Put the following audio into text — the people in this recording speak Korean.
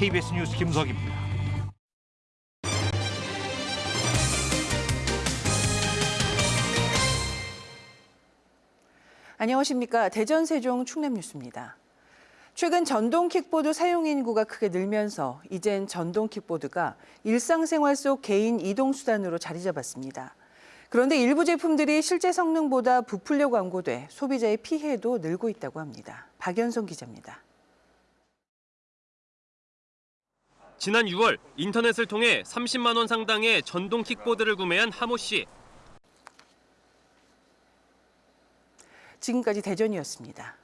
KBS 뉴스 김석입니다. 안녕하십니까. 대전 세종 충남 뉴스입니다. 최근 전동 킥보드 사용 인구가 크게 늘면서 이젠 전동 킥보드가 일상생활 속 개인 이동 수단으로 자리 잡았습니다. 그런데 일부 제품들이 실제 성능보다 부풀려 광고돼 소비자의 피해도 늘고 있다고 합니다. 박연성 기자입니다. 지난 6월 인터넷을 통해 30만 원 상당의 전동 킥보드를 구매한 하모 씨. 지금까지 대전이었습니다.